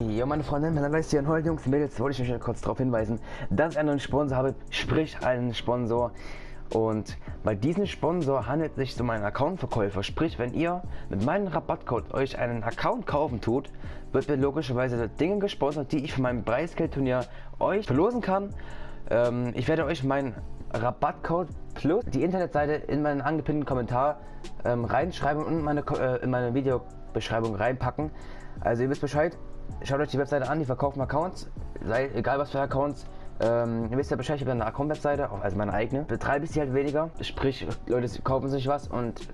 Jo meine Freunde, mein Name ist Jan Holt, Jungs, Mädels, wollte ich euch kurz darauf hinweisen, dass ich einen neuen Sponsor habe, sprich einen Sponsor. Und bei diesem Sponsor handelt es sich um einen Accountverkäufer, sprich wenn ihr mit meinem Rabattcode euch einen Account kaufen tut, wird mir logischerweise Dinge gesponsert, die ich für mein Preisgeldturnier euch verlosen kann. Ähm, ich werde euch meinen Rabattcode plus die Internetseite in meinen angepinnten Kommentar ähm, reinschreiben und meine, äh, in meine Videobeschreibung reinpacken. Also ihr wisst Bescheid, schaut euch die Webseite an, die verkaufen Accounts, sei, egal was für Accounts. Ähm, ihr wisst ja Bescheid, ich habe eine Account-Webseite, also meine eigene. Betreibe ich sie halt weniger, sprich, Leute kaufen sich was und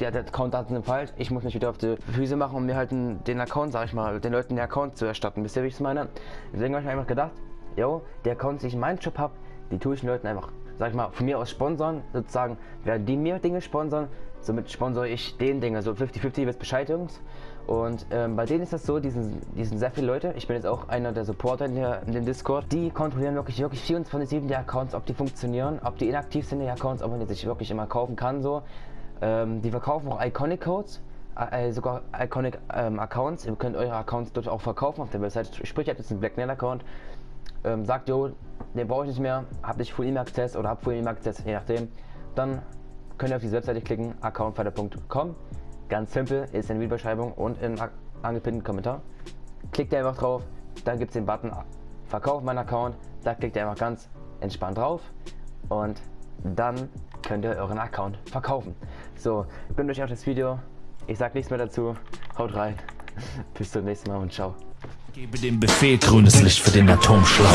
der, der Account-Daten sind falsch. Ich muss mich wieder auf die Füße machen, um mir halt den Account, sag ich mal, den Leuten den Account zu erstatten. Wisst ihr, wie ich es meine? Deswegen habe ich mir einfach gedacht, yo, der Account, den ich in meinem Job habe, die tue ich den Leuten einfach, sag ich mal, von mir aus sponsern, sozusagen, werden die mir Dinge sponsern, somit sponsere ich den Dinge, so 50-50, ihr wisst Bescheid, Jungs. Und ähm, bei denen ist das so, die sind, die sind sehr viele Leute. Ich bin jetzt auch einer der Supporter in, der, in dem Discord. Die kontrollieren wirklich, wirklich 24-7 die Accounts, ob die funktionieren, ob die inaktiv sind, die Accounts, ob man die sich wirklich immer kaufen kann. so. Ähm, die verkaufen auch Iconic Codes, äh, sogar Iconic ähm, Accounts. Ihr könnt eure Accounts dort auch verkaufen auf der Website. Sprich, ihr habt jetzt einen Blackmail Account. Ähm, sagt, jo, den brauche ich nicht mehr, habt nicht Full E-Mail Access oder habt Full E-Mail Access, je nachdem. Dann könnt ihr auf diese Webseite klicken, accountfighter.com Ganz simpel, ist in der Videobeschreibung und im angepinnten Kommentar. Klickt ihr einfach drauf, dann gibt es den Button Verkauf meinen Account. Da klickt ihr einfach ganz entspannt drauf und dann könnt ihr euren Account verkaufen. So, ich bin durch auf das Video. Ich sag nichts mehr dazu. Haut rein. Bis zum nächsten Mal und ciao. Gebe dem Befehl grünes Licht für den Atomschlag.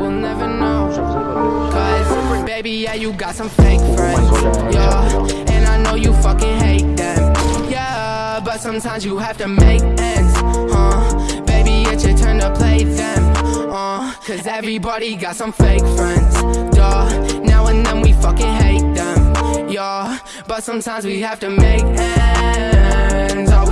Baby, yeah, you got some fake friends. Yeah, and I know you fucking hate them. Yeah, but sometimes you have to make ends. Uh, baby, it's your turn to play them. Uh, cause everybody got some fake friends. Duh, now and then we fucking hate them. Yeah, but sometimes we have to make ends. All